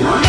What?